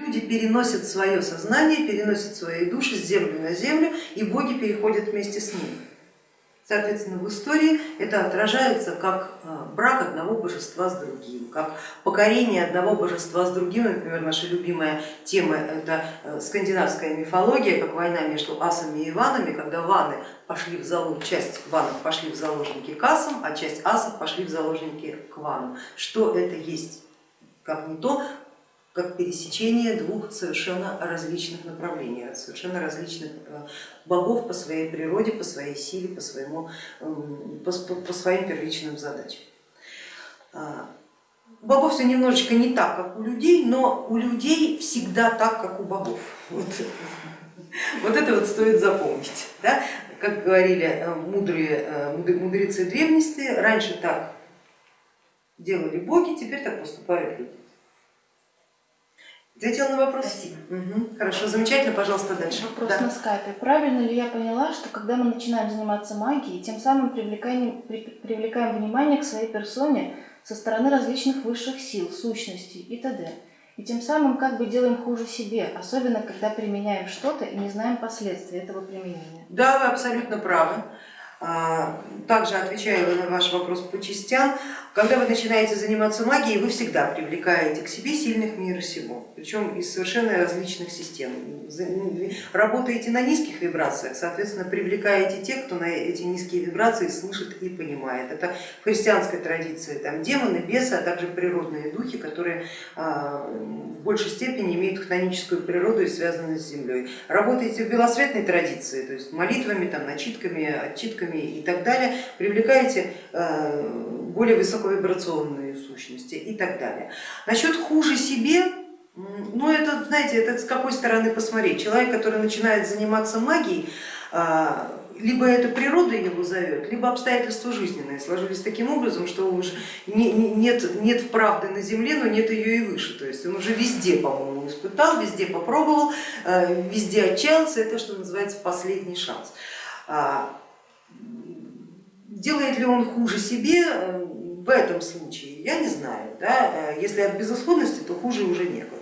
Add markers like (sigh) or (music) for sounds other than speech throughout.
Люди переносят свое сознание, переносят свои души с земли на землю, и боги переходят вместе с ними. Соответственно, в истории это отражается как э, брак одного божества с другим, как покорение одного божества с другим. Например, наша любимая тема это э, скандинавская мифология, как война между асами и ванами, когда ваны пошли в залог, часть ванов пошли в заложники к асам, а часть асов пошли в заложники к ванам. Что это есть? Как не то, как пересечение двух совершенно различных направлений, совершенно различных э, богов по своей природе, по своей силе, по, своему, эм, по, по своим первичным задачам. А, у богов все немножечко не так, как у людей, но у людей всегда так, как у богов. Вот, вот это вот стоит запомнить. Да? Как говорили э, мудрые, э, мудрецы древности, раньше так делали боги, теперь так поступают люди. Ответила на вопрос? Спасибо. Угу. Хорошо, замечательно, пожалуйста, дальше. Вопрос да. на скайпе. Правильно ли я поняла, что когда мы начинаем заниматься магией, тем самым привлекаем, привлекаем внимание к своей персоне со стороны различных высших сил, сущностей и т.д. И тем самым как бы делаем хуже себе, особенно когда применяем что-то и не знаем последствий этого применения. Да, вы абсолютно правы. Также отвечаю на ваш вопрос по частям. Когда вы начинаете заниматься магией, вы всегда привлекаете к себе сильных мира сего, причем из совершенно различных систем. Работаете на низких вибрациях, соответственно, привлекаете тех, кто на эти низкие вибрации слышит и понимает. Это в христианской традиции там демоны, бесы, а также природные духи, которые а, в большей степени имеют хтоническую природу и связаны с землей. Работаете в белосветной традиции, то есть молитвами, там, начитками, отчитками и так далее, привлекаете а, более высоковибрационные сущности и так далее. Насчет хуже себе, ну это, знаете, это с какой стороны посмотреть. Человек, который начинает заниматься магией, а, либо это природа его зовет, либо обстоятельства жизненные сложились таким образом, что уже нет, нет правды на земле, но нет ее и выше. То есть он уже везде, по-моему, испытал, везде попробовал, а, везде отчаялся, это что называется последний шанс. А, делает ли он хуже себе, в этом случае, я не знаю, да, э, если от безысходности, то хуже уже некуда.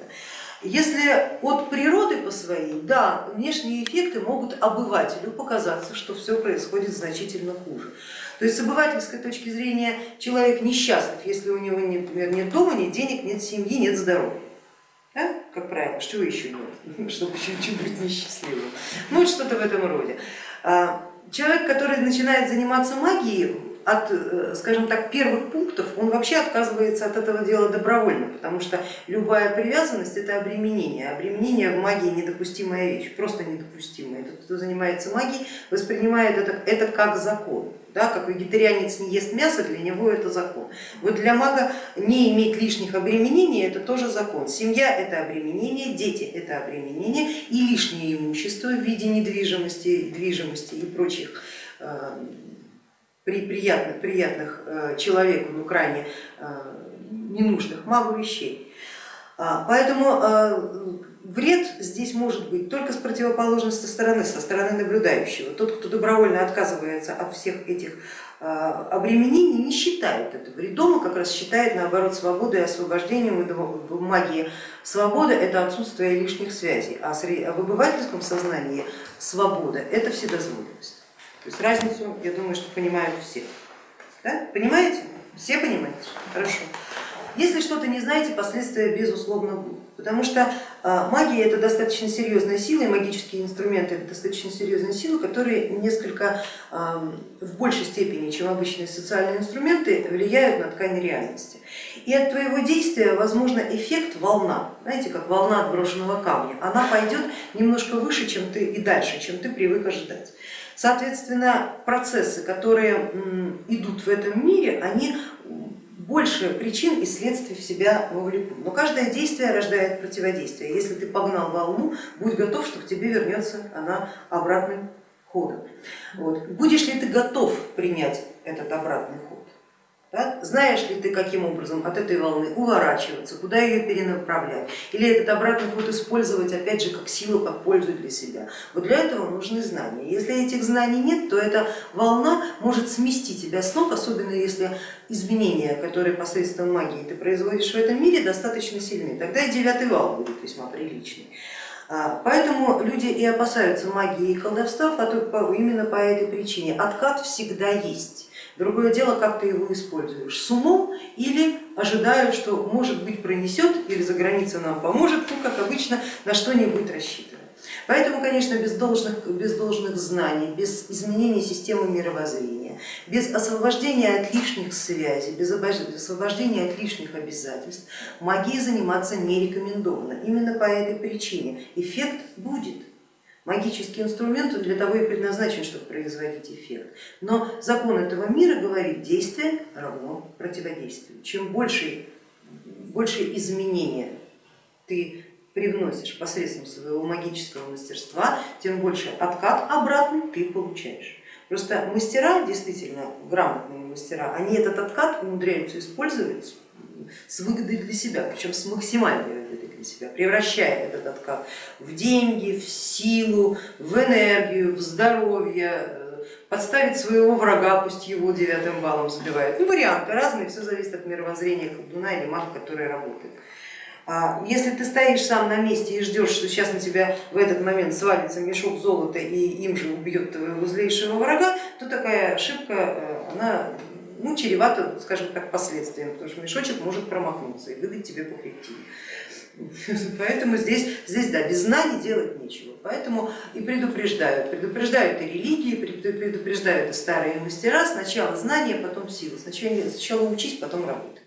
Если от природы по своей, да, внешние эффекты могут обывателю показаться, что все происходит значительно хуже. То есть с обывательской точки зрения человек несчастлив, если у него, например, нет дома, нет денег, нет семьи, нет здоровья. Да? Как правило, что еще нет, (laughs) чтобы чуть-чуть быть несчастливым. Ну что-то в этом роде. Человек, который начинает заниматься магией, от, э, скажем так, первых пунктов, он вообще отказывается от этого дела добровольно, потому что любая привязанность это обременение. Обременение в магии недопустимая вещь, просто недопустимая. Тот, кто занимается магией, воспринимает это, это как закон. Да, как вегетарианец не ест мясо, для него это закон. Вот для мага не иметь лишних обременений это тоже закон. Семья это обременение, дети это обременение и лишнее имущество в виде недвижимости, движимости и прочих э, при приятных, приятных э, человеку, но крайне э, ненужных магу вещей. А, поэтому э, вред здесь может быть только с противоположной стороны, со стороны наблюдающего. Тот, кто добровольно отказывается от всех этих обременений, не считает это вредом, а как раз считает наоборот свободой и освобождением. В магии свобода это отсутствие лишних связей, а в обывательском сознании свобода это вседозволенность. То есть разницу, я думаю, что понимают все. Да? Понимаете? Все понимаете? Хорошо. Если что-то не знаете, последствия безусловно будут. Потому что а, магия это достаточно серьезная сила, и магические инструменты это достаточно серьезная сила, которые несколько в большей степени, чем обычные социальные инструменты, влияют на ткань реальности. И от твоего действия возможно эффект волна, знаете, как волна отброшенного камня, она пойдет немножко выше, чем ты и дальше, чем ты привык ожидать. Соответственно, процессы, которые идут в этом мире, они больше причин и следствий в себя вовлекут. Но каждое действие рождает противодействие. Если ты погнал волну, будь готов, что к тебе вернется она обратным ходом. Вот. Будешь ли ты готов принять этот обратный ход? Знаешь ли ты, каким образом от этой волны уворачиваться, куда ее перенаправлять, или этот обратный ход использовать опять же как силу, как пользу для себя. Вот для этого нужны знания. Если этих знаний нет, то эта волна может смести тебя с ног, особенно если изменения, которые посредством магии ты производишь в этом мире, достаточно сильны. Тогда и девятый вал будет весьма приличный. А, Поэтому люди и опасаются магии и колдовства именно по этой причине. Откат всегда есть. Другое дело, как ты его используешь, с умом или ожидая, что может быть пронесет или за границей нам поможет, ну как обычно на что-нибудь рассчитывая. Поэтому, конечно, без должных, без должных знаний, без изменения системы мировоззрения, без освобождения от лишних связей, без освобождения от лишних обязательств магией заниматься не рекомендовано. Именно по этой причине эффект будет. Магический инструмент для того и предназначен, чтобы производить эффект. Но закон этого мира говорит, действие равно противодействию. Чем больше, больше изменения ты привносишь посредством своего магического мастерства, тем больше откат обратный ты получаешь. Просто мастера, действительно грамотные мастера, они этот откат умудряются использовать с выгодой для себя, причем с максимальной выгодой для себя, превращая этот откат в деньги, в силу, в энергию, в здоровье, э, подставить своего врага, пусть его девятым баллом забивает. Ну, варианты разные, все зависит от мировоззрения колдуна или мага, который работает. А если ты стоишь сам на месте и ждешь, что сейчас на тебя в этот момент свалится мешок золота и им же убьет твоего злейшего врага, то такая ошибка, э, она ну, чревато, скажем так, последствиям, потому что мешочек может промахнуться и выдать тебе по хребтине. (laughs) Поэтому здесь, здесь да, без знаний делать нечего. Поэтому и предупреждают, предупреждают и религии, предупреждают и старые мастера, сначала знания, потом сила, сначала, сначала учись, потом работай.